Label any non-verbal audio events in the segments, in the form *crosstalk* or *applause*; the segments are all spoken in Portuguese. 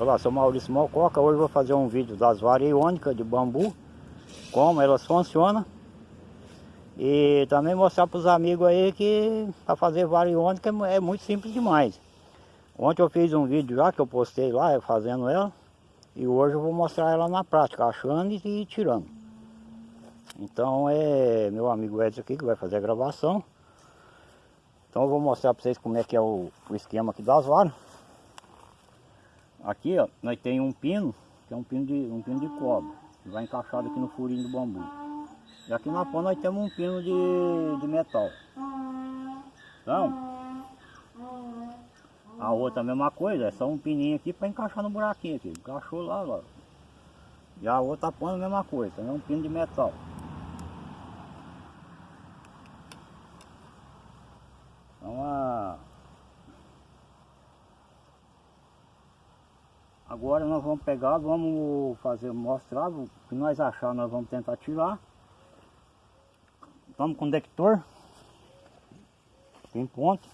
Olá, sou Maurício Malcoca. Hoje vou fazer um vídeo das variônicas de bambu, como elas funcionam. E também mostrar para os amigos aí que para fazer variônica é muito simples demais. Ontem eu fiz um vídeo já que eu postei lá, fazendo ela. E hoje eu vou mostrar ela na prática, achando e tirando. Então é meu amigo Edson aqui que vai fazer a gravação. Então eu vou mostrar para vocês como é que é o, o esquema aqui das varas. Aqui, ó, nós tem um pino, que é um pino de, um pino de cobre, que vai encaixado aqui no furinho do bambu. E aqui na ponta nós temos um pino de, de metal. Então, a outra a mesma coisa, é só um pininho aqui para encaixar no buraquinho aqui. Encaixou lá, lá. E a outra ponta a mesma coisa, é um pino de metal. Então a Agora nós vamos pegar, vamos fazer, mostrar o que nós achar, nós vamos tentar tirar. Estamos com o detector. Tem ponto.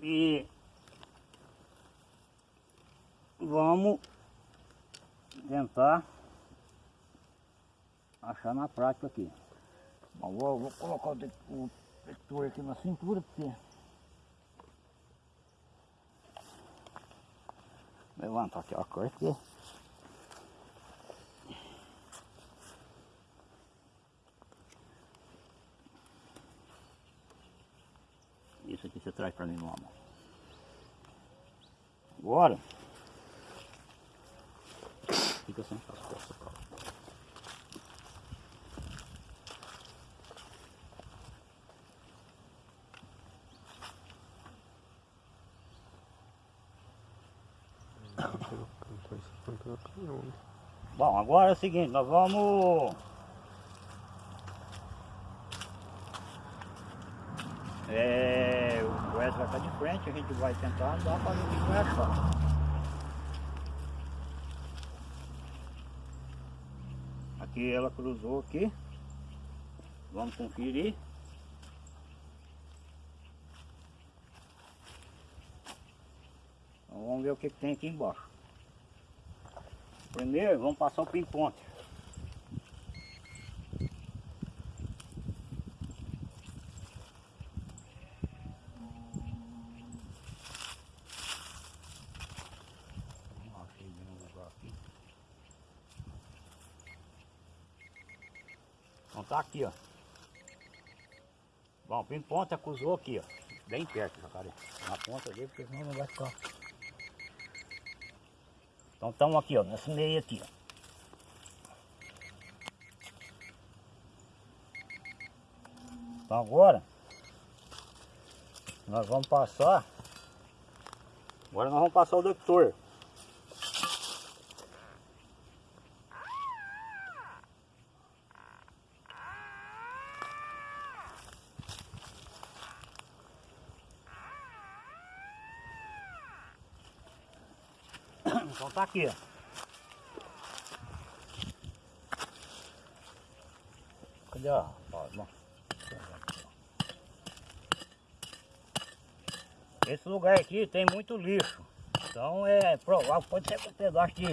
E vamos tentar achar na prática aqui. Bom, vou, vou colocar o detector aqui na cintura porque Levanta aqui a corte. Isso aqui você traz para mim, no amor. Agora. Fica sem as costas Bom, agora é o seguinte, nós vamos... É, o Wes vai estar de frente, a gente vai tentar dar para ver o que vai. Aqui ela cruzou aqui. Vamos conferir. Então, vamos ver o que tem aqui embaixo. Primeiro vamos passar o ping-ponte. Então tá aqui, ó. Bom, o ping-ponte acusou aqui, ó. Bem perto, cara. Na ponta dele, porque senão não vai ficar. Então estamos aqui, ó, nessa meia aqui, ó. Então agora nós vamos passar. Agora nós vamos passar o detector. Então tá aqui, ó. Cadê a ó, Esse lugar aqui tem muito lixo. Então é provável, pode ser um pedaço de...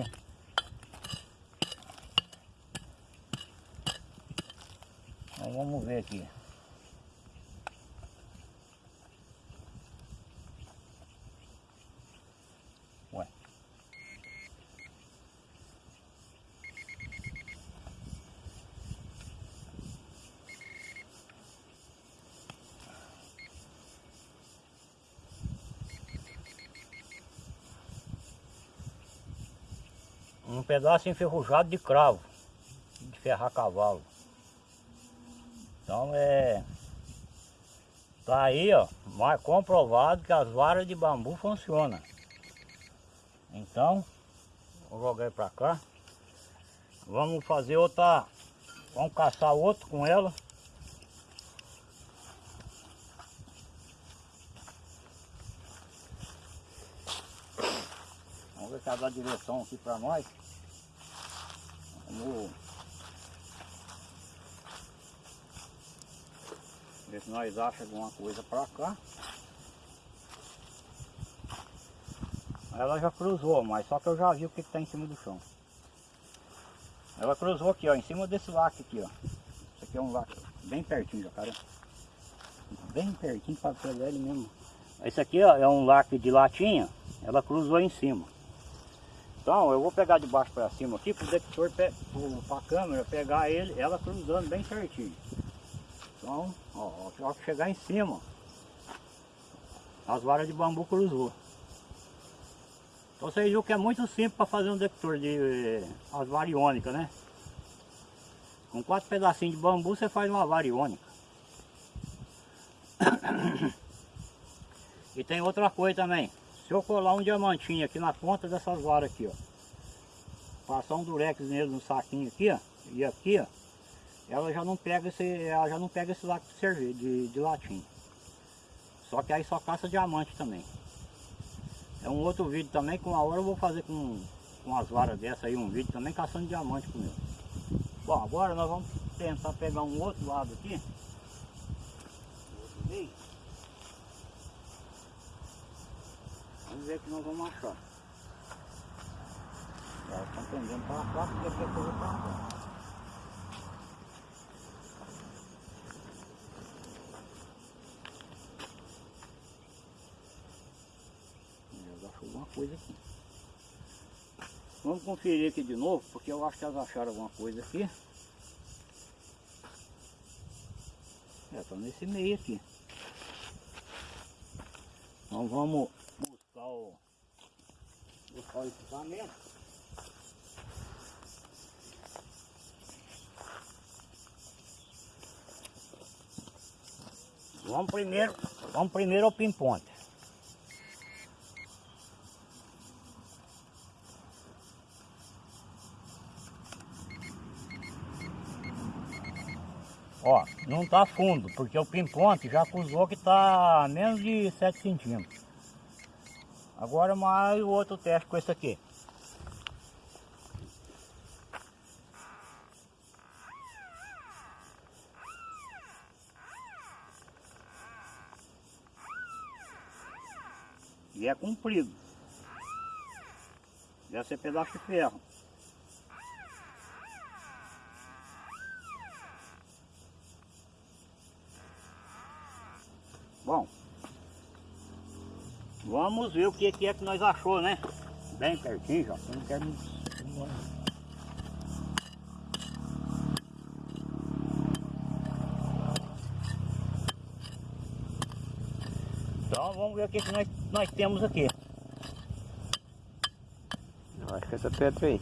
Então vamos ver aqui. Um pedaço enferrujado de cravo, de ferrar cavalo. Então é... Tá aí, ó, mais comprovado que as varas de bambu funcionam. Então, vou jogar pra cá. Vamos fazer outra... Vamos caçar outro com ela. Vamos ver se ela dá direção aqui pra nós. Ver se nós achamos alguma coisa pra cá. ela já cruzou, mas só que eu já vi o que está em cima do chão. Ela cruzou aqui, ó, em cima desse lac aqui, ó. Isso aqui é um lac bem pertinho, já, cara. Bem pertinho para pegar ele mesmo. Esse aqui ó, é um lac de latinha, ela cruzou em cima. Então eu vou pegar de baixo para cima aqui para o detector para a câmera pegar ele, ela cruzando bem certinho. Então, ó, ó, chegar em cima, as varas de bambu cruzou. Então vocês viram que é muito simples para fazer um detector de eh, as variônicas, né? Com quatro pedacinhos de bambu você faz uma variônica. *coughs* e tem outra coisa também. Se eu colar um diamantinho aqui na ponta dessas varas aqui, ó. Passar um durex nele no saquinho aqui, ó. E aqui, ó. Ela já não pega esse, ela já não pega esse laco de cerveja, de, de. Só que aí só caça diamante também. É um outro vídeo também, que uma hora eu vou fazer com, com as varas dessa aí, um vídeo também caçando diamante com ele. Bom, agora nós vamos tentar pegar um outro lado aqui. Vamos ver o que nós vamos achar. Elas estão pendendo para cá, porque aqui é coisa para cá. alguma coisa aqui. Vamos conferir aqui de novo, porque eu acho que elas acharam alguma coisa aqui. É, tá nesse meio aqui. Então vamos buscar o, buscar o equipamento. Vamos primeiro, vamos primeiro ao pinponte. Ó, não tá fundo, porque o pinponte já acusou que tá menos de 7 centímetros. Agora mais o outro teste com esse aqui. E é comprido. Deve ser pedaço de ferro. Bom, vamos ver o que, que é que nós achou, né? Bem pertinho já, não quero... Então vamos ver o que, que nós, nós temos aqui. Eu acho que essa pedra aí.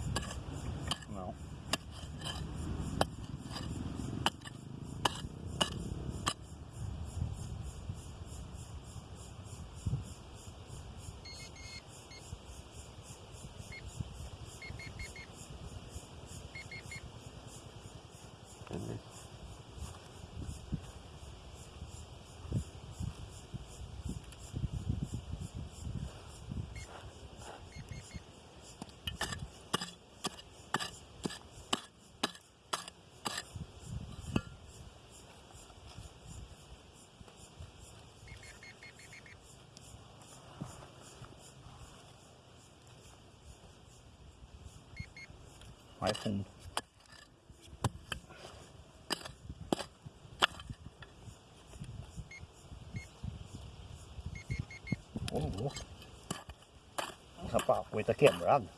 Mais fundo. Ô, louco. Rapaz, a coisa tá quebrada.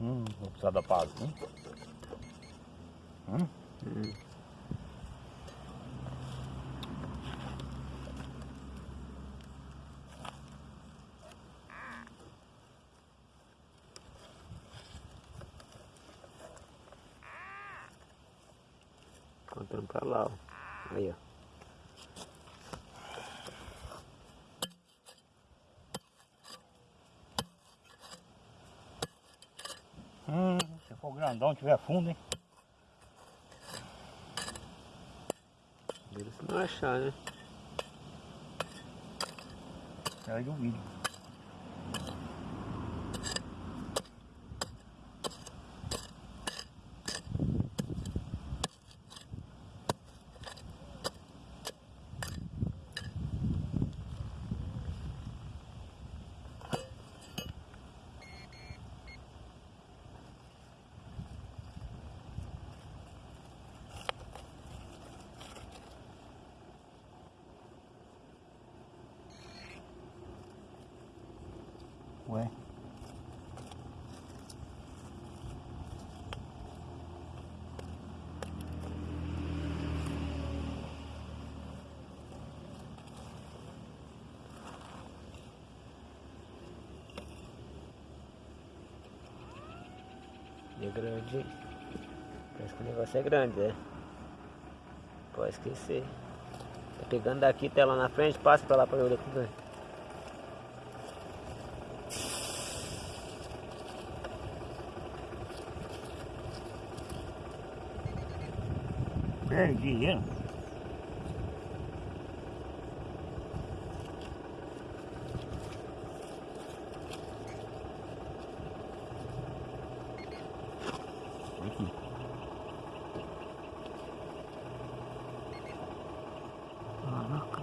Hum, vou precisar da paz, hein? Hum? Hum. Contando pra lá, ó. Aí, ó. Hum, se for grandão, tiver fundo, hein? Se não achar, né? Sai do vídeo. Ué. É grande? Parece que o negócio é grande, é. Pode esquecer. Tá pegando daqui até lá na frente, passa pra lá pra eu olhar tudo aí. Perdi ele. Aqui. Caraca.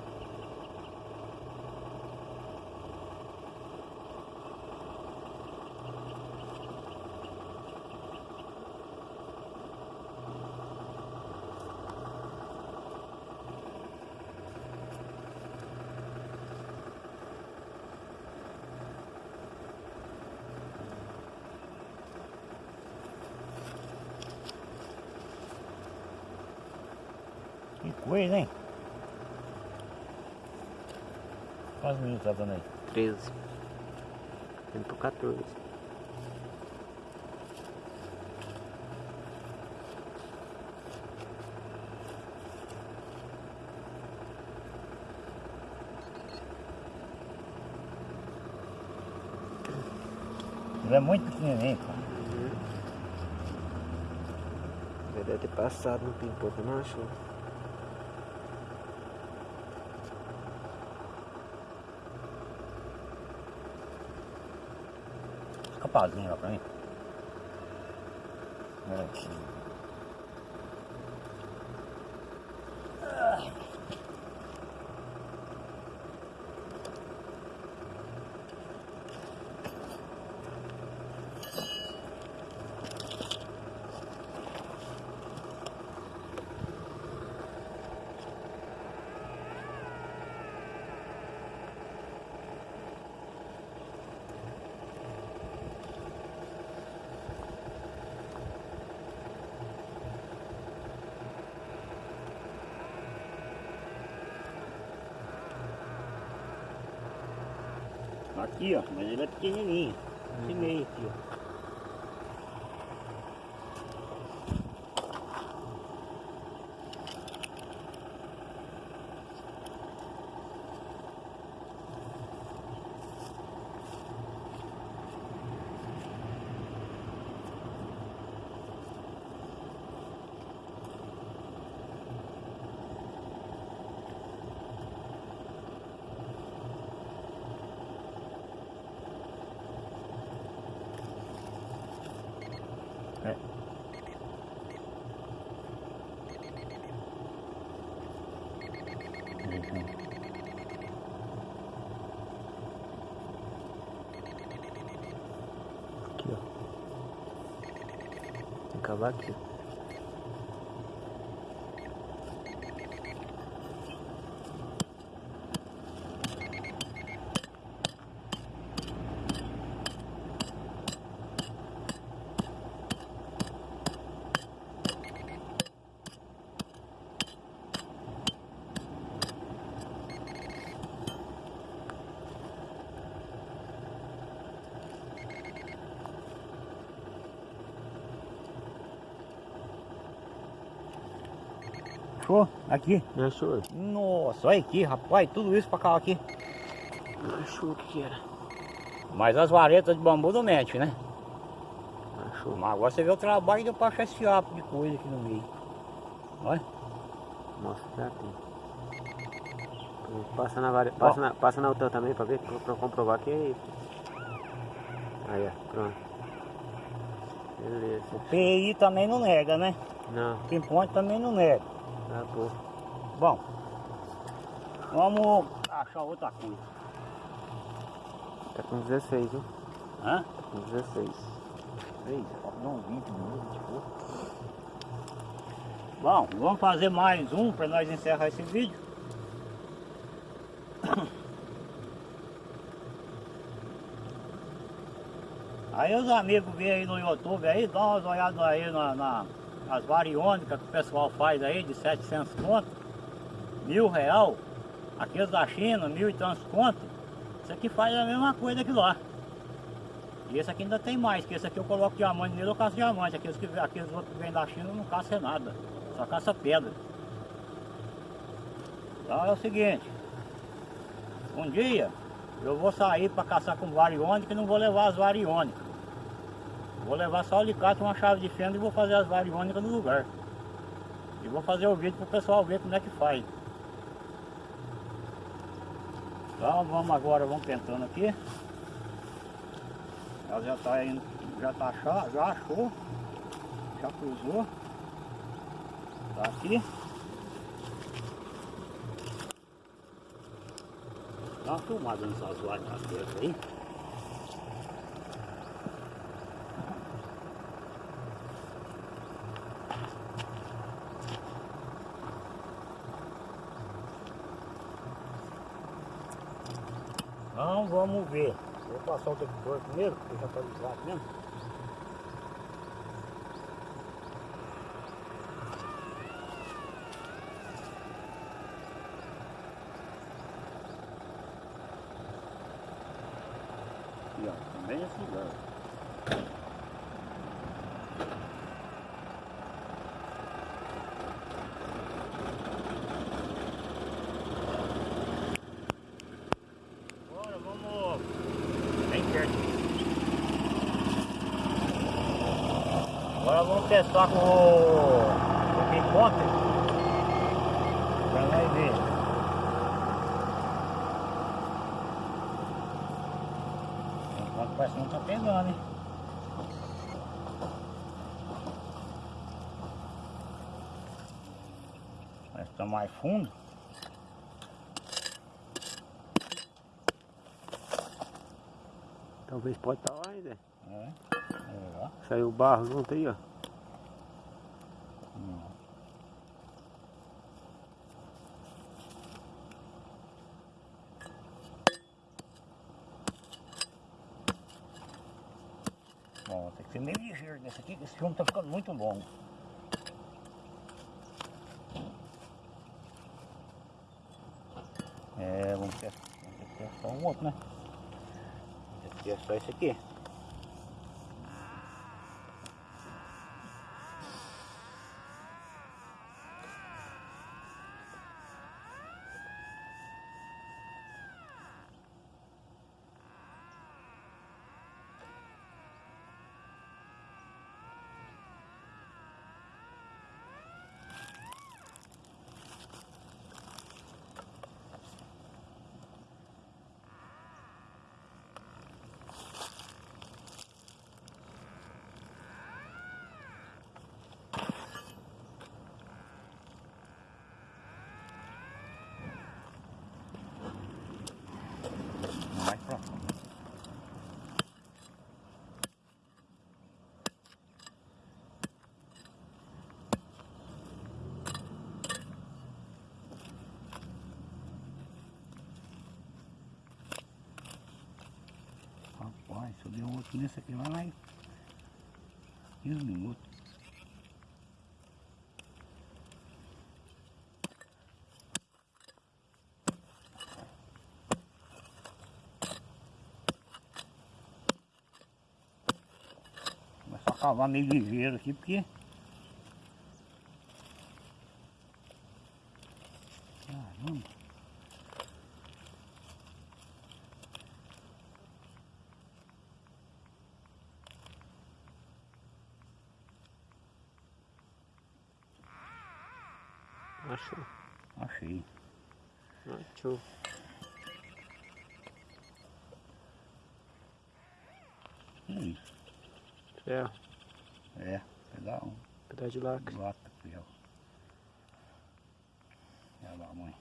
Que coisa, hein? Quantos minutos tá dando aí? 13. Indo pro 14. Ele é muito pequenininho, cara. Uhum. Já deve ter passado no pimpoco, não achou? Pazinho lá pra mim. Aqui. Ó, mas ele é pequenininho. Esse meio Tem Achou? Aqui. Achou? Nossa, olha aqui, rapaz, tudo isso pra cá aqui. Achou o que que era? Mas as varetas de bambu não mente, né? Achou. Mas agora você vê o trabalho de eu achar esse fiapo de coisa aqui no meio. Olha. Mostra tem. Passa na, vari... passa, na... passa na outra também pra ver, pra, pra comprovar que é isso. Aí, ó, pronto. Beleza. O PI também não nega, né? Não, O Pinpoint também não nega. Tá bom. Vamos achar outra coisa. Tá com 16, viu? Hã? Tá com 16. Ei, faltam uns 20 minutos, tipo. Bom, vamos fazer mais um para nós encerrar esse vídeo. Aí os amigos vêm aí no YouTube aí, dá umas olhadas aí na, na- nas variônicas que o pessoal faz aí de 700 conto, mil real, aqueles da China, mil e tantos conto, isso aqui faz a mesma coisa que lá. E esse aqui ainda tem mais, que esse aqui eu coloco diamante nele, eu caço diamante. Aqueles, que, aqueles outros que vêm da China não caça nada, só caça pedra. Então é o seguinte, um dia eu vou sair para caçar com variônica e não vou levar as variônicas. Vou levar só o alicate, uma chave de fenda e vou fazer as variônicas no lugar. E vou fazer o vídeo para o pessoal ver como é que faz. Então vamos agora, vamos tentando aqui. Ela já tá indo, já tá achado, já achou, já cruzou. Tá aqui. Dá uma filmada nessas dessas aí. Então vamos ver. Vou passar o detector primeiro, porque já está ligado mesmo. Aqui, ó, também esse lugar. Agora vamos bem perto. Agora vamos testar com o, o pipote. Pra nós ver. Enquanto parece que não tá pegando, hein? Parece que tá mais fundo. Talvez pode estar lá ainda. É. É. Saiu o barro junto aí, ó. Bom, tem que ser nesse aqui, esse filme tá ficando muito longo. É, vamos ter, vamos ter testar um outro, né? Tem que testar esse aqui. Mais pra cá. Der um outro nesse aqui, vai lá em 15 minutos. Começar a cavar meio ligeiro aqui, porque Achou. Achei. Achou. Hum, Ferro. é, pegar um Pedaço de lacre. lata ó. Olha lá, mãe.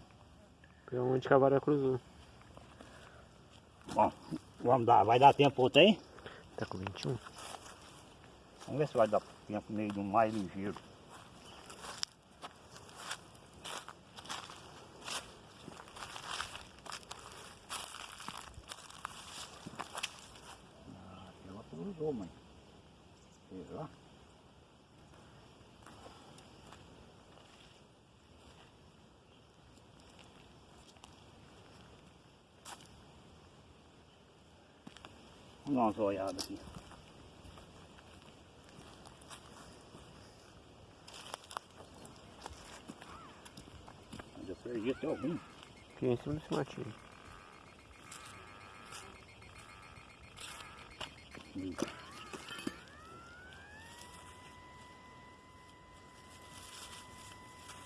Pegou onde a vara cruzou. Bom, vamos dar, vai dar tempo outro aí? Tá com 21? Vamos ver se vai dar tempo meio do mais ligeiro. Ah, ela cruzou, mãe. Será? Umas olhadas aqui. Mas eu perdi até algum. Aqui em cima desse matinho.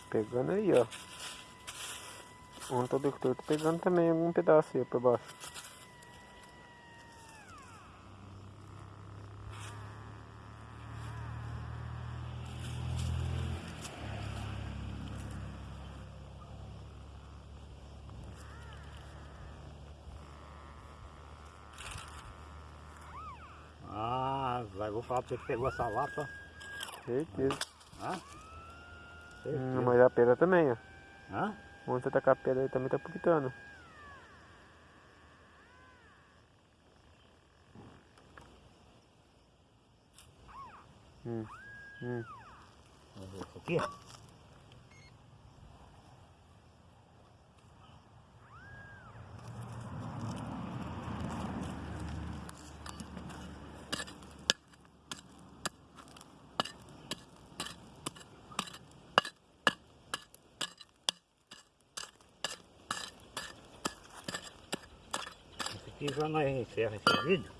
Pegando aí, ó. Onde tá o detector? Tô pegando também algum pedaço aí por baixo. Pra você pegou essa lata. Certeza. Hã? Hum, Certeza. mas a pedra também, ó. Hã? Onde você tacar a pedra aí também tá pulitando. Hum, hum. Vamos ver isso aqui. Esse aqui já nós encerra esse vídeo.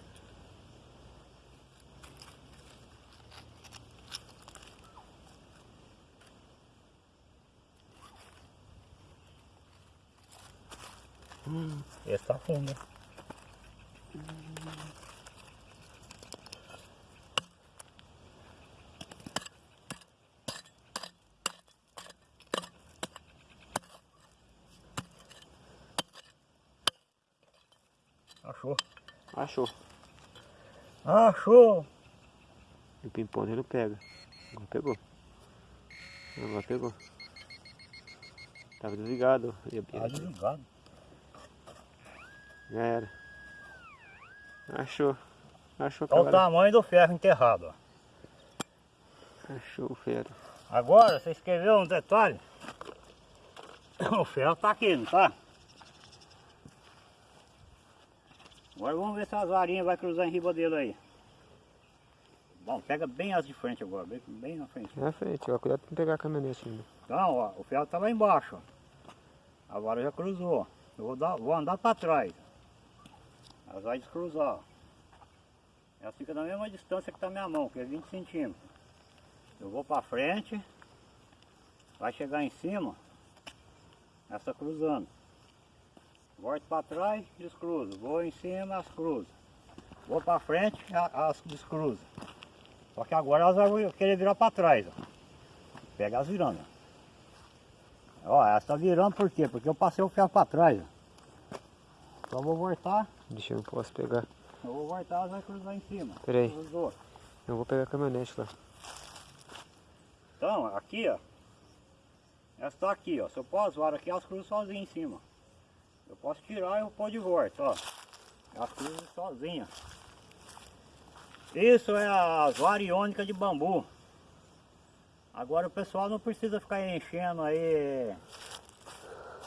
Esse tá fundo. Achou. Achou. Achou! O pimpão ele pega. Agora pegou. Agora pegou. Tava desligado. Aqui. desligado. Já era. Achou. Achou Olha o tamanho do ferro enterrado. ó. Achou o ferro. Agora, você escreveu um detalhe. *coughs* O ferro tá aqui, não tá? Agora vamos ver se as varinhas vai cruzar em riba dele aí. Bom, pega bem as de frente agora, bem, bem na frente. Na frente, ó. Cuidado pra não pegar a caminhonete ainda. Então, ó, o ferro tá lá embaixo, ó. A vara já cruzou. Eu vou, dar, vou andar para trás. Ela vai descruzar. ó. Ela fica na mesma distância que tá minha mão, que é 20 centímetros. Eu vou para frente, vai chegar em cima, essa cruzando. Volto para trás, descruzo. Vou em cima, as cruzo. Vou para frente, as descruzo. Só que agora elas vão querer virar para trás. Ó. Pega as virando. Ó, essa tá virando por quê? Porque eu passei o ferro para trás. ó. Então eu vou voltar, Deixa eu posso pegar. eu vou voltar, elas vai cruzar em cima. Peraí. Cruzou. Eu vou pegar a caminhonete lá. Então, aqui, ó. Essa tá aqui, ó. Se eu pôr as varas aqui, elas cruzam sozinhas em cima. Eu posso tirar e eu pôr de volta, ó. Elas cruzam sozinhas. Isso é as varas iônicas de bambu. Agora o pessoal não precisa ficar enchendo aí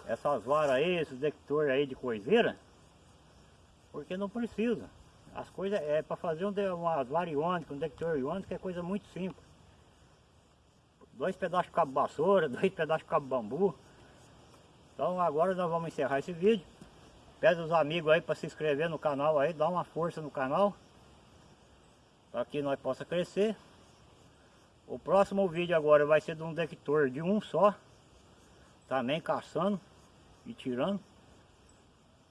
essas varas aí, esses detectores aí de coiseira. Porque não precisa. As coisas é para fazer um, de- umas varas iônicas, um detector iônico é coisa muito simples dois pedaços de cabo vassoura, *laughs* dois pedaços de cabo bambu. Então agora nós vamos encerrar esse vídeo. Pede os amigos aí para se inscrever no canal aí, dá uma força no canal. Para que nós possa crescer. O próximo vídeo agora vai ser de um detector de um só. também caçando e tirando.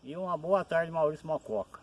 E uma boa tarde, Maurício Mococa.